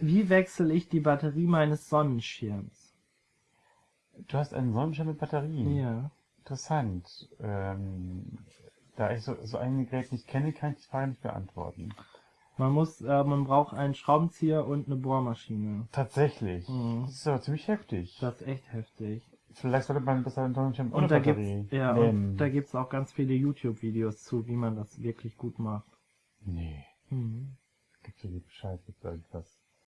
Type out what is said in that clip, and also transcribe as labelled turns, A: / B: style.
A: Wie wechsle ich die Batterie meines Sonnenschirms?
B: Du hast einen Sonnenschirm mit Batterie.
A: Ja.
B: Interessant. Ähm, da ich so, so ein Gerät nicht kenne, kann ich die Frage nicht beantworten.
A: Man muss, äh, man braucht einen Schraubenzieher und eine Bohrmaschine.
B: Tatsächlich.
A: Mhm.
B: Das ist aber ziemlich heftig.
A: Das ist echt heftig.
B: Vielleicht sollte man besser einen Sonnenschirm ohne
A: Und da
B: Batterie
A: gibt's, ja,
B: nehmen.
A: und da gibt es auch ganz viele YouTube-Videos zu, wie man das wirklich gut macht.
B: nee.
A: Mhm.
B: Gibt's dir Bescheid, gibt's irgendwas.